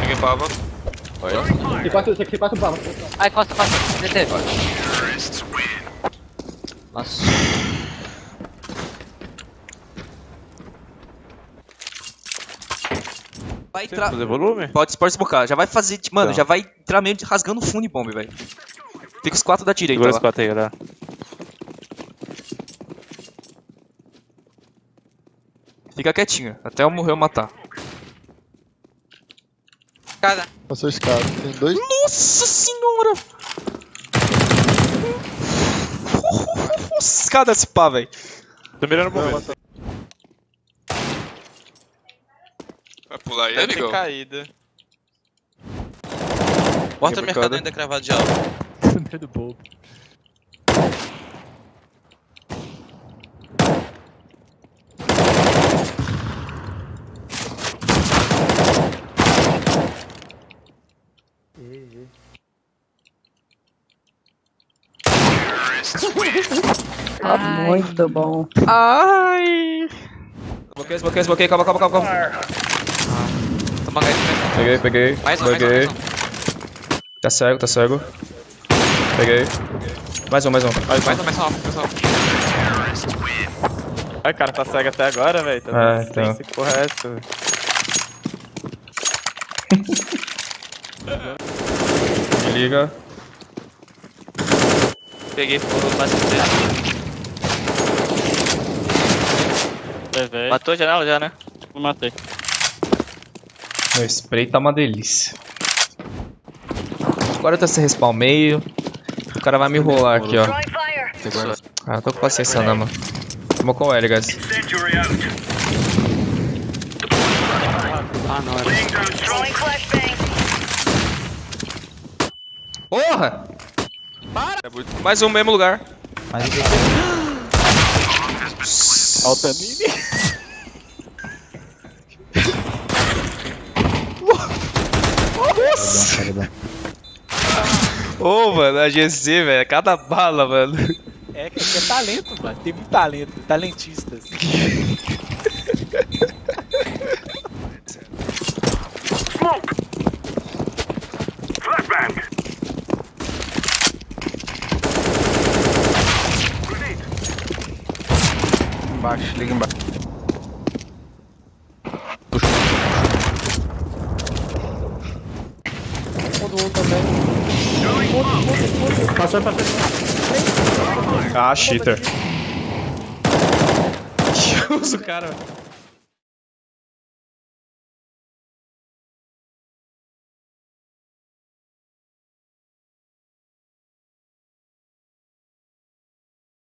Peguei baba. Tem quatro, tem quatro balas. Ai, costa, costa. DT. Nossa. Vai entrar. Fazer volume? Pode, pode esbocar. Já vai fazer. Mano, Tá. já vai entrar meio de- rasgando o fundo e bomba, velho. Fica os quatro da direita Segura os quatro aí, galera. Fica quietinho. Até eu morrer eu matar. Cara. Passou escada. Tem dois. Nossa senhora! Escada esse pá, velho. Tô mirando o momento. Vai pular aí, Deve ter caído. Bota Quebrou mercado ainda cravado de alvo. Medo bobo. Muito bom. Ai! Esboquei, esboquei, esboquei. Calma, calma, calma, calma. Toma gás, mais Peguei, peguei. mais um, mais um, Peguei. mais um. Tá cego, tá cego. Peguei. Mais um, mais um. Mais um, mais um, mais um. Ai, cara, tá cego até agora, velho. Tá É, sem então. se porra é essa, velho. Me liga. Peguei fogo, bate dele. Matou a janela já, né? Não matei. Meu spray tá uma delícia. Agora eu tô sem respawn meio. O cara vai me enrolar aqui, ó. Ah, não tô com paciência não, mano. Tomou com o L, guys. Ah, não, era. Porra! Mais um mesmo lugar. Alta mini. Ô, mano, a GC, velho. é Cada bala, mano. É que é talento, mano. Tem muito talento. Talentistas. Embaixo, liga embaixo. Passou, passou. Ah, cheater. Que uso, cara.